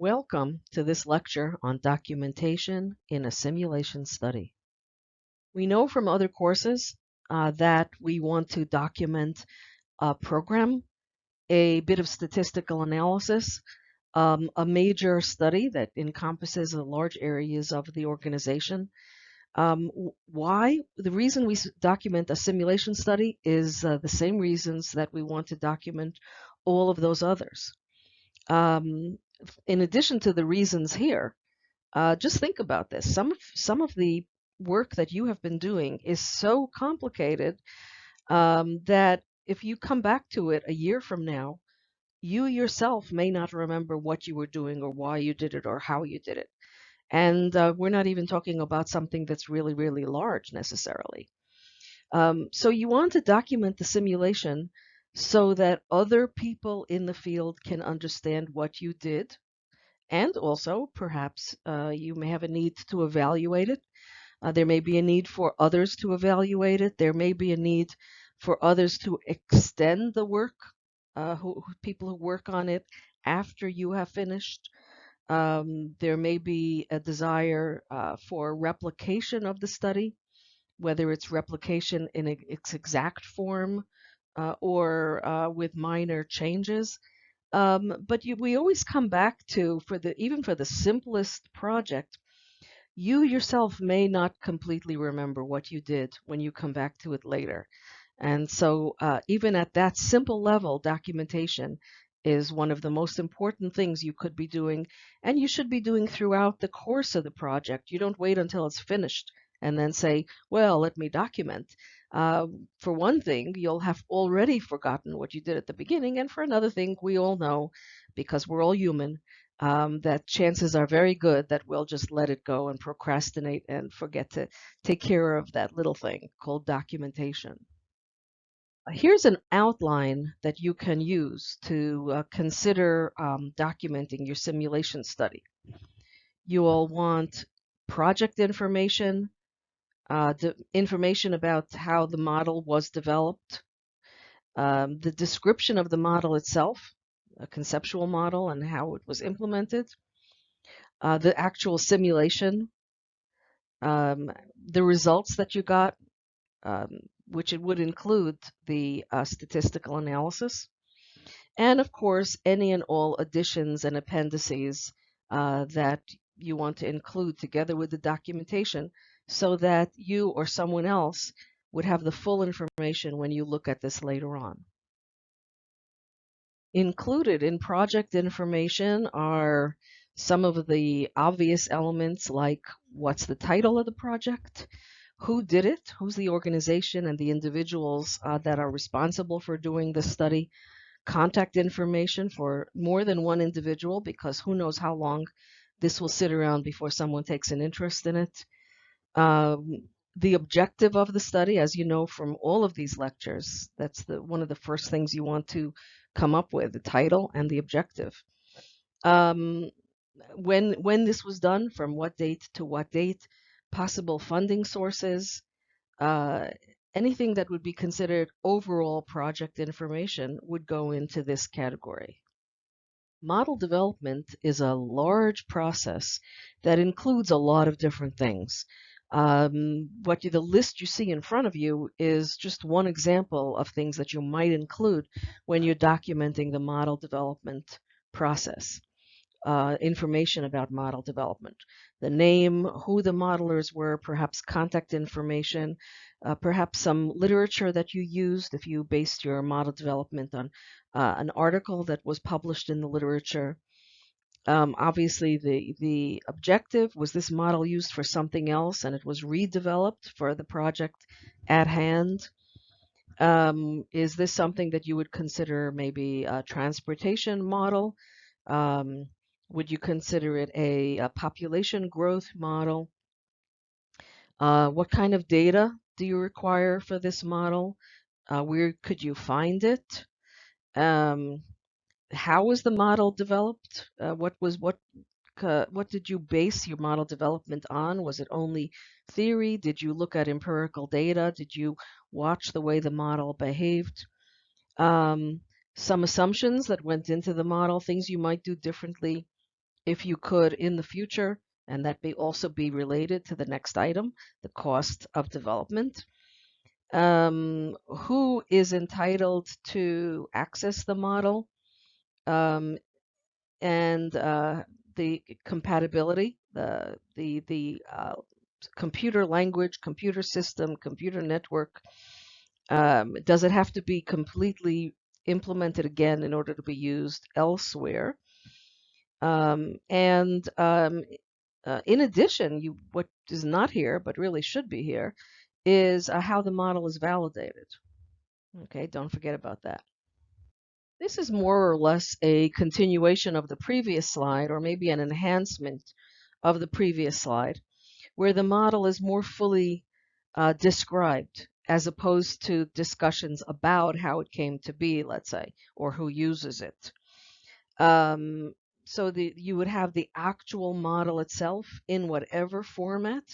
Welcome to this lecture on documentation in a simulation study. We know from other courses uh, that we want to document a program, a bit of statistical analysis, um, a major study that encompasses large areas of the organization. Um, why? The reason we document a simulation study is uh, the same reasons that we want to document all of those others. Um, in addition to the reasons here, uh, just think about this. Some of, some of the work that you have been doing is so complicated um, that if you come back to it a year from now, you yourself may not remember what you were doing or why you did it or how you did it. And uh, we're not even talking about something that's really, really large necessarily. Um, so you want to document the simulation so that other people in the field can understand what you did. And also, perhaps uh, you may have a need to evaluate it. Uh, there may be a need for others to evaluate it. There may be a need for others to extend the work, uh, who, people who work on it after you have finished. Um, there may be a desire uh, for replication of the study, whether it's replication in its exact form uh, or uh, with minor changes. Um, but you, we always come back to, for the even for the simplest project, you yourself may not completely remember what you did when you come back to it later. And so uh, even at that simple level, documentation is one of the most important things you could be doing and you should be doing throughout the course of the project. You don't wait until it's finished and then say, well, let me document. Uh, for one thing, you'll have already forgotten what you did at the beginning. And for another thing, we all know, because we're all human, um, that chances are very good that we'll just let it go and procrastinate and forget to take care of that little thing called documentation. Here's an outline that you can use to uh, consider um, documenting your simulation study. You will want project information, uh, the information about how the model was developed, um, the description of the model itself, a conceptual model and how it was implemented, uh, the actual simulation, um, the results that you got, um, which it would include the uh, statistical analysis, and of course, any and all additions and appendices uh, that you want to include together with the documentation so that you or someone else would have the full information when you look at this later on. Included in project information are some of the obvious elements like what's the title of the project, who did it, who's the organization and the individuals uh, that are responsible for doing the study, contact information for more than one individual because who knows how long this will sit around before someone takes an interest in it, um, the objective of the study, as you know from all of these lectures, that's the one of the first things you want to come up with, the title and the objective. Um, when when this was done, from what date to what date, possible funding sources, uh, anything that would be considered overall project information would go into this category. Model development is a large process that includes a lot of different things. Um, what you, the list you see in front of you is just one example of things that you might include when you're documenting the model development process. Uh, information about model development, the name, who the modelers were, perhaps contact information, uh, perhaps some literature that you used if you based your model development on uh, an article that was published in the literature, um, obviously, the, the objective was this model used for something else and it was redeveloped for the project at hand. Um, is this something that you would consider maybe a transportation model? Um, would you consider it a, a population growth model? Uh, what kind of data do you require for this model? Uh, where could you find it? Um, how was the model developed? Uh, what was what uh, what did you base your model development on? Was it only theory? Did you look at empirical data? Did you watch the way the model behaved? Um, some assumptions that went into the model, things you might do differently if you could in the future, and that may also be related to the next item, the cost of development. Um, who is entitled to access the model um, and uh, the compatibility, the the the uh, computer language, computer system, computer network. Um, does it have to be completely implemented again in order to be used elsewhere? Um, and um, uh, in addition, you what is not here but really should be here is uh, how the model is validated. Okay, don't forget about that. This is more or less a continuation of the previous slide, or maybe an enhancement of the previous slide, where the model is more fully uh, described as opposed to discussions about how it came to be, let's say, or who uses it. Um, so the, you would have the actual model itself in whatever format,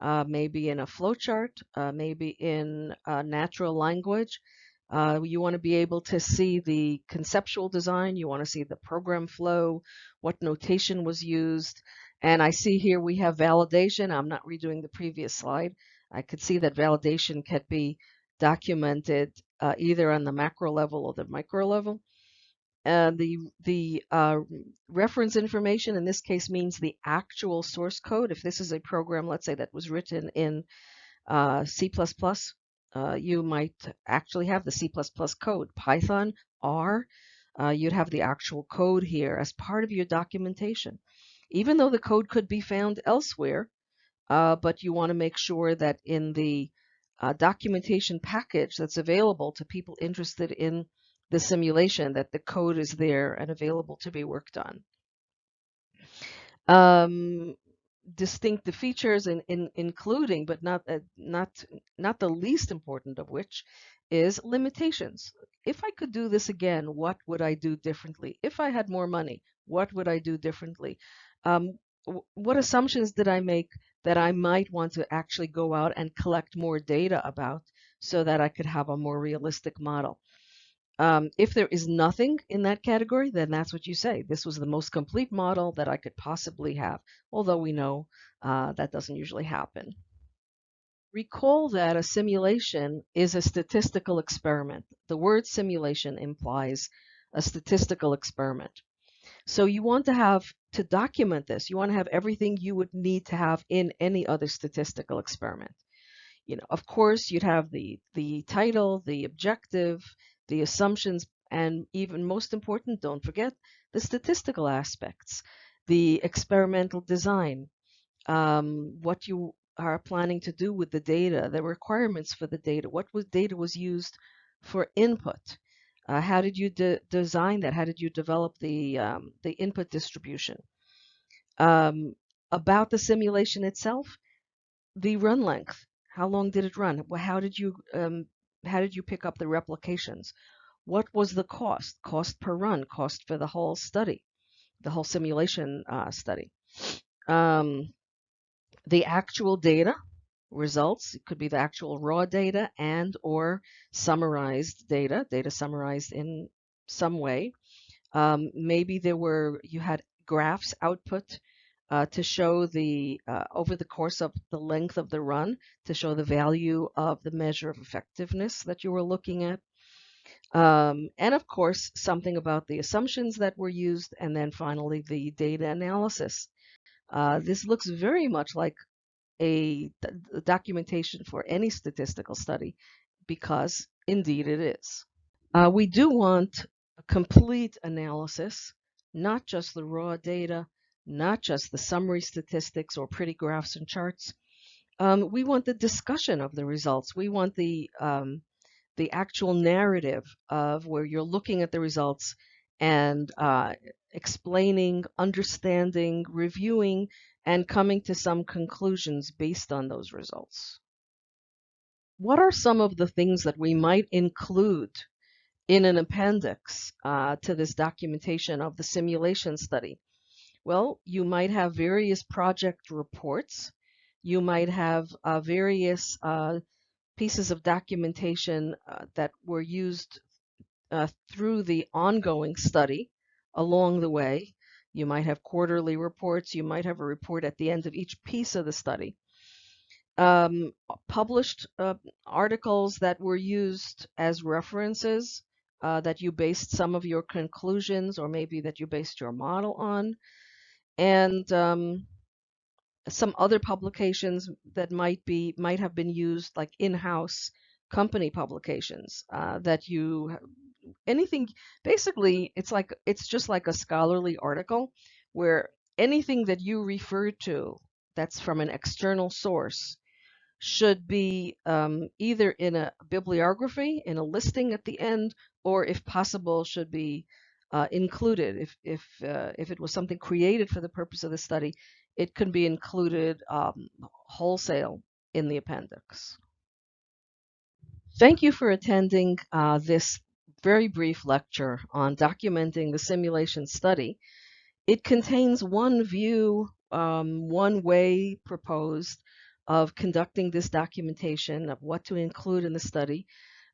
uh, maybe in a flowchart, uh, maybe in natural language. Uh, you want to be able to see the conceptual design. You want to see the program flow, what notation was used. And I see here we have validation. I'm not redoing the previous slide. I could see that validation can be documented uh, either on the macro level or the micro level. And the, the uh, reference information in this case means the actual source code. If this is a program, let's say that was written in uh, C++, uh, you might actually have the C++ code. Python, R, uh, you'd have the actual code here as part of your documentation. Even though the code could be found elsewhere, uh, but you want to make sure that in the uh, documentation package that's available to people interested in the simulation that the code is there and available to be worked on. Um, distinctive features in, in, including, but not, uh, not, not the least important of which is limitations. If I could do this again, what would I do differently? If I had more money, what would I do differently? Um, what assumptions did I make that I might want to actually go out and collect more data about so that I could have a more realistic model? Um, if there is nothing in that category, then that's what you say. This was the most complete model that I could possibly have, although we know uh, that doesn't usually happen. Recall that a simulation is a statistical experiment. The word simulation implies a statistical experiment. So you want to have, to document this, you want to have everything you would need to have in any other statistical experiment. You know, of course, you'd have the, the title, the objective, the assumptions, and even most important, don't forget the statistical aspects, the experimental design, um, what you are planning to do with the data, the requirements for the data, what was data was used for input. Uh, how did you de design that? How did you develop the um, the input distribution? Um, about the simulation itself, the run length. How long did it run? How did you um, how did you pick up the replications? What was the cost? Cost per run, cost for the whole study, the whole simulation uh, study. Um, the actual data results, it could be the actual raw data and or summarized data, data summarized in some way. Um, maybe there were, you had graphs output uh, to show the, uh, over the course of the length of the run, to show the value of the measure of effectiveness that you were looking at. Um, and of course, something about the assumptions that were used, and then finally the data analysis. Uh, this looks very much like a documentation for any statistical study because indeed it is. Uh, we do want a complete analysis, not just the raw data, not just the summary statistics or pretty graphs and charts. Um, we want the discussion of the results. We want the um, the actual narrative of where you're looking at the results and uh, explaining, understanding, reviewing, and coming to some conclusions based on those results. What are some of the things that we might include in an appendix uh, to this documentation of the simulation study? Well, you might have various project reports. You might have uh, various uh, pieces of documentation uh, that were used uh, through the ongoing study along the way. You might have quarterly reports. You might have a report at the end of each piece of the study. Um, published uh, articles that were used as references uh, that you based some of your conclusions or maybe that you based your model on. And um, some other publications that might be might have been used like in-house company publications uh, that you anything basically it's like it's just like a scholarly article where anything that you refer to that's from an external source should be um, either in a bibliography in a listing at the end or if possible should be uh, included if if uh, if it was something created for the purpose of the study it can be included um, wholesale in the appendix. Thank you for attending uh, this very brief lecture on documenting the simulation study. It contains one view, um, one way proposed of conducting this documentation of what to include in the study.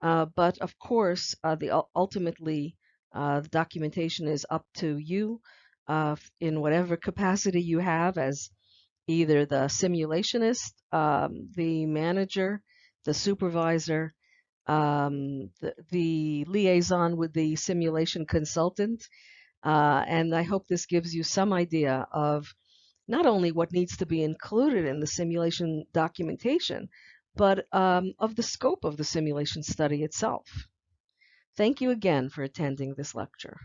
Uh, but of course, uh, the ultimately uh, the documentation is up to you uh, in whatever capacity you have as either the simulationist, um, the manager, the supervisor, um, the, the, liaison with the simulation consultant. Uh, and I hope this gives you some idea of not only what needs to be included in the simulation documentation, but um, of the scope of the simulation study itself. Thank you again for attending this lecture.